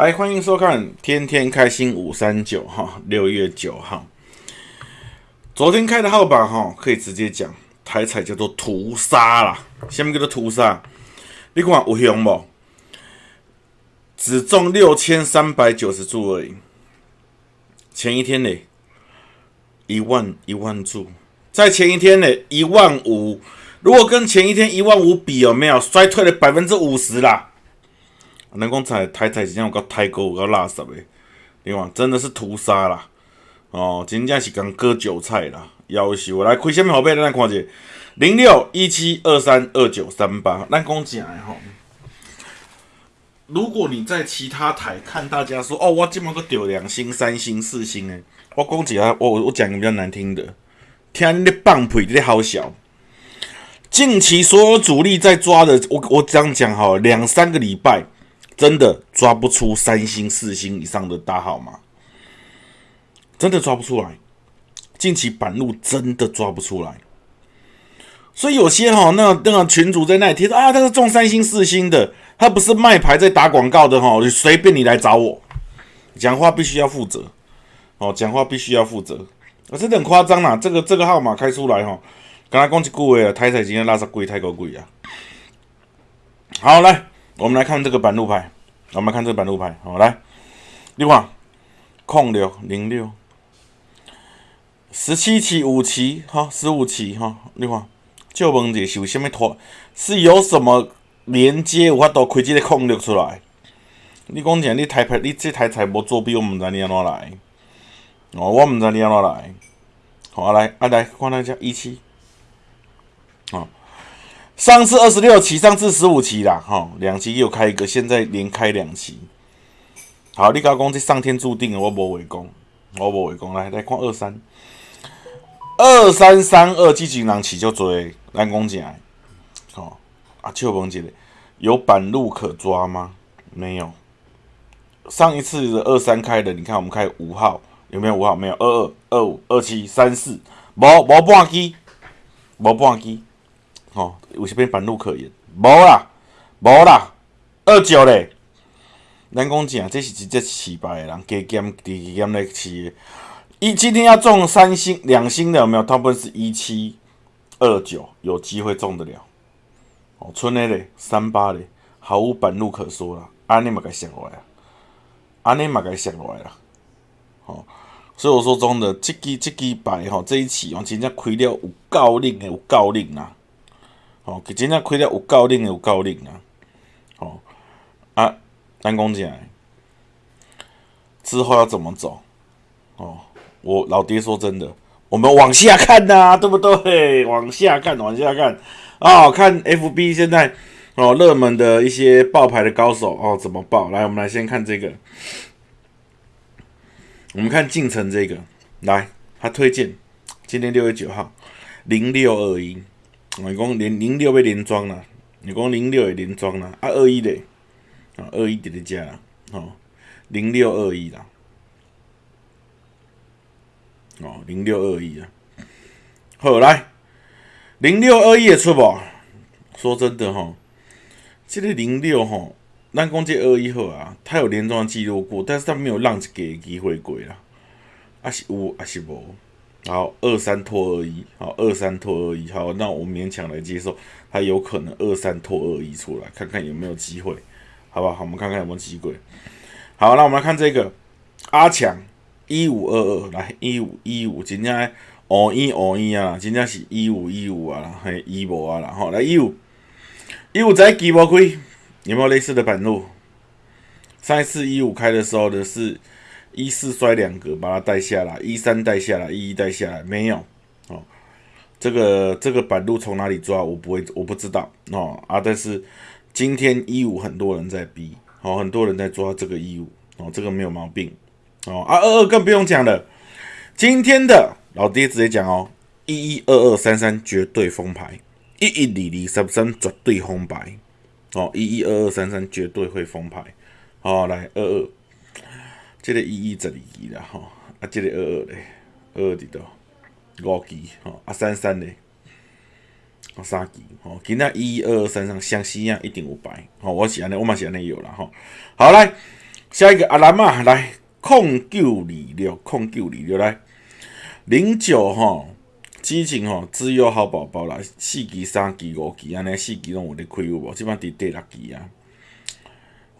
来，欢迎收看《天天开心五三九》哈，六月九号，昨天开的号码哈，可以直接讲，台彩叫做屠杀啦。下面叫做屠杀，你看有凶不？只中六千三百九十注而已。前一天呢，一万一万注，在前一天呢，一万五。如果跟前一天一万五比，有没有衰退了百分之五十啦？人工彩台彩真正有够太高，有够垃圾的，另外真的是屠杀啦！哦，真正是刚割韭菜啦！夭寿，来开什么号码？咱来看下，零六一七二三二九三八。咱讲正的吼，如果你在其他台看大家说，哦，我今麦个丢两星、三星、四星诶，我讲几下，我我讲个比较难听的，听你放屁，你好笑。近期所有主力在抓的，我我这样讲哈，两三个礼拜。真的抓不出三星、四星以上的大号吗？真的抓不出来。近期板路真的抓不出来，所以有些哈，那那个群主在那里贴说啊，他是中三星、四星的，他不是卖牌在打广告的哈，随便你来找我，讲话必须要负责哦，讲话必须要负责，啊，真的很夸张啦，这个这个号码开出来哈，刚才讲几句话啊，台彩今天拉圾贵太高贵啊，好来。我们来看这个板路牌，我们看这个板路牌，好来，你看，控六零六，十七期五期，哈，十五期，哈，你看，就问者是有什么托，是有什么连接有法度开这个控六出来？你讲讲，你台牌，你这台才无作弊，我唔知你安怎来，哦，我唔知你安怎来，好来，啊来，看那只一期，啊。上次二十六期，上次十五期啦，哈，两期又开一个，现在连开两期。好，你高讲这上天注定的，我无围攻，我无围攻，来来看二三二三三二，积极人起就追，来攻进来。好，啊，秋鹏姐有板路可抓吗？没有。上一次的二三开的，你看我们开五号，有没有五号？没有。二二二五二七三四，无无半机，无半机。哦，有啥物板路可言？无啦，无啦，二九咧。咱讲正，这是直接失败的人，加减加减来起。一今天要中三星、两星的有没有？大部分是一七二九，有机会中得了。哦，村内咧，三八咧，毫无板路可说啦。安尼嘛该想落来，安尼嘛该想落来啦。哦，所以我说中的这支这支牌吼，这一期哦，真正开了有够灵的，有够灵啊！哦，真正开了有够灵有够灵啊！哦啊，单讲起来，之后要怎么走？哦，我老爹说真的，我们往下看呐，对不对？往下看，往下看啊！看 FB 现在哦，热门的一些爆牌的高手哦，怎么爆？来，我们来先看这个，我们看进程这个，来，他推荐今天六月九号零六二一。你讲零零六要连庄啦，你讲零六会连庄啦，啊二一咧，啊二一伫咧遮啦，吼零六二一啦，哦零六二一啊，好来零六二一会出无？说真的吼，这个零六吼，咱讲这二一好啊，他有连庄记录过，但是他没有让一个机会过啦，啊是有啊是无？好，二三拖二一，好，二三拖二一，好，那我勉强来接受，它有可能二三拖二一出来，看看有没有机会，好不好？我们看看有没有机会。好，那我们来看这个阿强一五二二，来一五一五，今天哦一哦一啊，今天是一五一五啊，嘿一五啊，然后来一五一五在几波开？有没有类似的板路？上一次一五开的时候的是。一四摔两格，把它带下来；一三带下来，一一带下来，没有哦。这个这个板路从哪里抓？我不会，我不知道哦啊。但是今天一五很多人在逼，哦，很多人在抓这个一五哦，这个没有毛病哦啊。二二更不用讲了，今天的老爹直接讲哦，一一二二三三绝对封牌，一一二二三三绝对封牌哦，一一二二三三绝对会封牌。好，来二二。这个一一十二期啦吼，啊，这个二二咧，二二伫倒五期吼，啊三三咧，啊三期吼，今仔一二二三三相似啊，一定有牌吼，我是安尼，我嘛是安尼有啦吼。好来，下一个阿兰嘛，来控九二六，控九二六来零九吼，之前吼，只有好宝宝啦，四支、三支、五支安尼，四支拢有咧开有无？即摆伫第六支啊，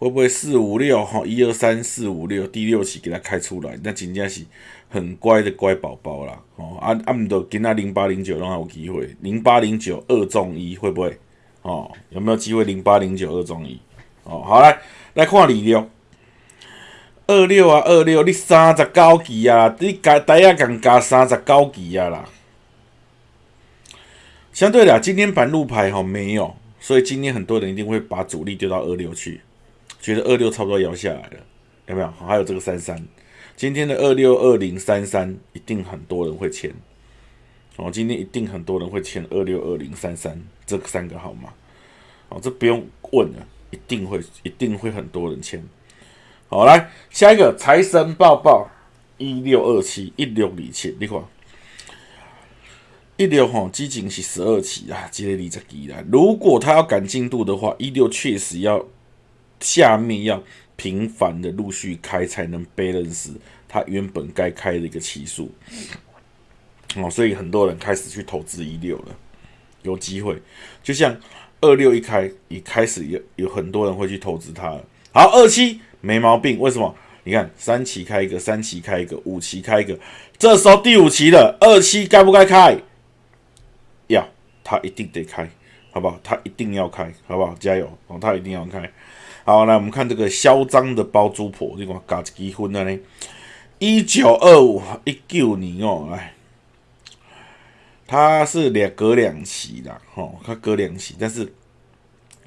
会不会四五六吼？一二三四五六，第六期给它开出来，那真正是很乖的乖宝宝啦。哦，啊啊，毋着今仔零八零九拢还有机会，零八零九二中一会不会？哦，有没有机会零八零九二中一？哦，好来来看二六。二六啊，二六，你三十九期啊，你加大家共加三十九期啊啦。相对的，今天板路牌哈没有，所以今天很多人一定会把主力丢到二六去，觉得二六差不多摇下来了，有没有？还有这个三三，今天的二六二零三三一定很多人会签，哦，今天一定很多人会签二六二零三三这三个号码，哦，这不用问了，一定会，一定会很多人签。好，来下一个财神抱抱一六二七一六二七，你看一六吼，基金是十二期啊，积累二十几啦。如果他要赶进度的话，一六确实要下面要频繁的陆续开，才能 balance 他原本该开的一个期数。哦，所以很多人开始去投资一六了，有机会。就像二六一开，一开始有有很多人会去投资它了。好，二七。没毛病，为什么？你看三期开一个，三期开一个，五期开一个，这时候第五期的二期该不该开？要，他一定得开，好不好？他一定要开，好不好？加油哦，他一定要开。好，来我们看这个嚣张的包租婆，你看搞结婚了呢？一九二五一九年哦，来，他是两隔两期的，吼，他隔两期，但是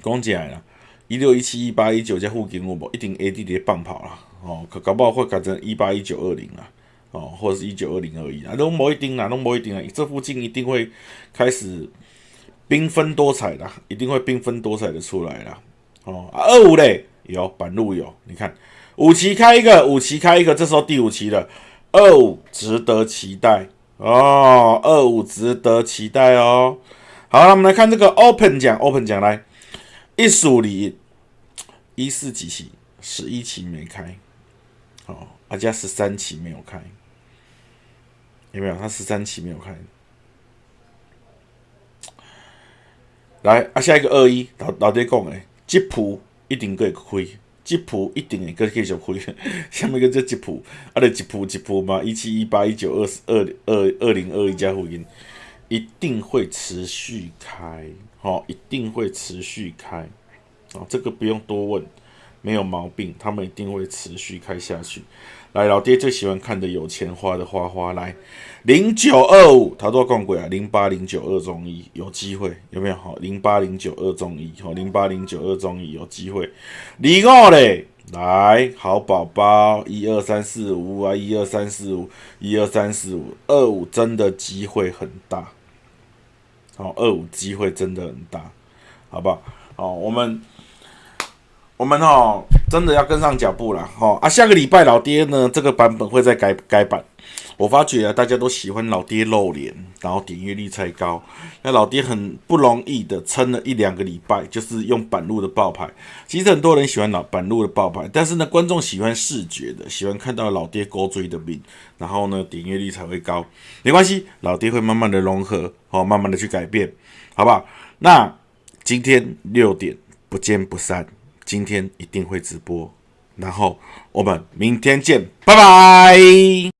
讲起来了。一六一七一八一九加附近，我无一定 A D 咧放跑啦，哦，可搞不好会改成一八一九二零啊，哦，或者是一九二零二一啊，拢无一定啦，拢无一定啊，这附近一定会开始缤纷多彩的，一定会缤纷多彩的出来啦，哦，二五嘞有板路有，你看五期开一个，五期开一个，这时候第五期了，二五值得期待哦，二五值得期待哦，好，那我们来看这个 Open 奖，Open 奖来。一数里一四几期，十一期没开，哦，阿加十三期没有开，有没有？他十三期没有开。来，啊，下一个二一老老爹讲诶，吉普一定会开，吉普一定会继继续开。下面个叫吉普，啊，就吉普吉普嘛，一七一八一九二二二二零二一加福音，一定会持续开。哦，一定会持续开，哦，这个不用多问，没有毛病，他们一定会持续开下去。来，老爹最喜欢看的有钱花的花花，来零九二五，他多讲过啊，零八零九二中一有机会，有没有？好，零八零九二中一，好，零八零九二中一有机会。零二嘞，来，好宝宝，一二三四五啊，一二三四五，一二三四五，二五真的机会很大。好，二五机会真的很大，好不好？好，我们我们哈真的要跟上脚步了，哈啊！下个礼拜老爹呢，这个版本会再改改版。我发觉啊，大家都喜欢老爹露脸，然后点阅率才高。那老爹很不容易的撑了一两个礼拜，就是用板路的爆牌。其实很多人喜欢老板路的爆牌，但是呢，观众喜欢视觉的，喜欢看到老爹勾追的命，然后呢，点阅率才会高。没关系，老爹会慢慢的融合，好，慢慢的去改变，好不好？那今天六点不见不散，今天一定会直播，然后我们明天见，拜拜。